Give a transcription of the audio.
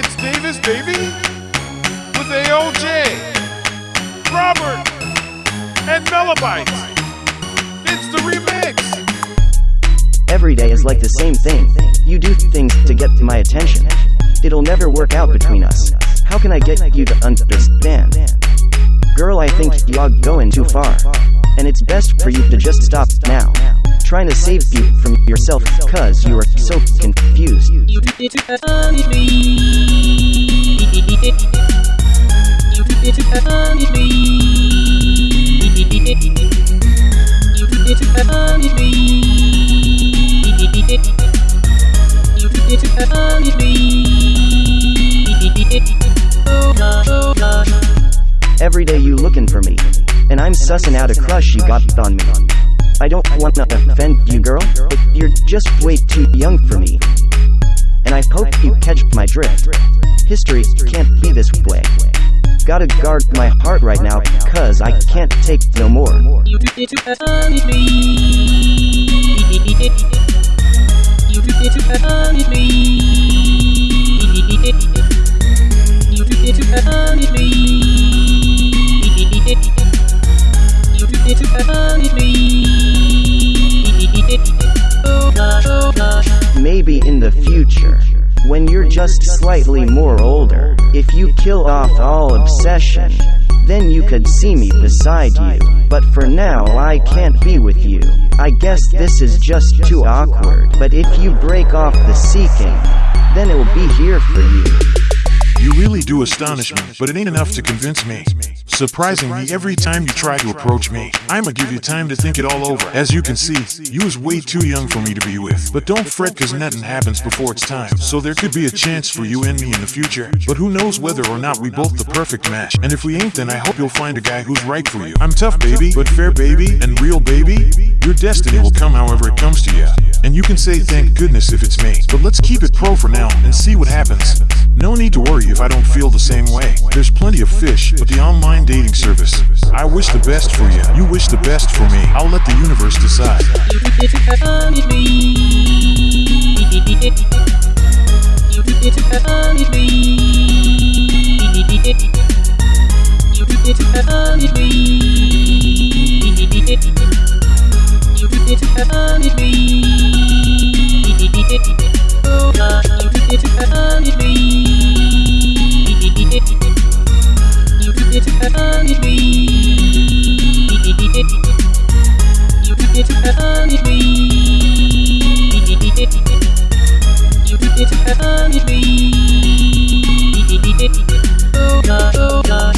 It's Davis, baby, with AOJ, Robert, and Melobytes. It's the remix. Every day is like the same thing. You do things to get to my attention. It'll never work out between us. How can I get you to understand? Girl, I think you're going too far. And it's best for you to just stop now. Trying to save you from yourself, cause you are so confused. Every day you looking for me. And I'm sussing out a crush you got on me. I don't wanna offend you, girl, but you're just way too young for me. And I hope you catch my drift. History can't be this way. Gotta guard my heart right now, cause I can't take no more. When you're just slightly more older, if you kill off all obsession, then you could see me beside you. But for now, I can't be with you. I guess this is just too awkward. But if you break off the seeking, then it'll be here for you. Really do astonish me, but it ain't enough to convince me. Surprising me every time you try to approach me. I'ma give you time to think it all over. As you can see, you is way too young for me to be with. But don't fret cause nothing happens before it's time. So there could be a chance for you and me in the future. But who knows whether or not we both the perfect match. And if we ain't then I hope you'll find a guy who's right for you. I'm tough baby, but fair baby, and real baby. Destiny will come however it comes to you. And you can say thank goodness if it's me. But let's keep it pro for now and see what happens. No need to worry if I don't feel the same way. There's plenty of fish, but the online dating service. I wish the best for you. You wish the best for me. I'll let the universe decide. You and it me. Oh gosh, you me. You did it and it me. You did it and it me. You did it and it me. Oh gosh, oh.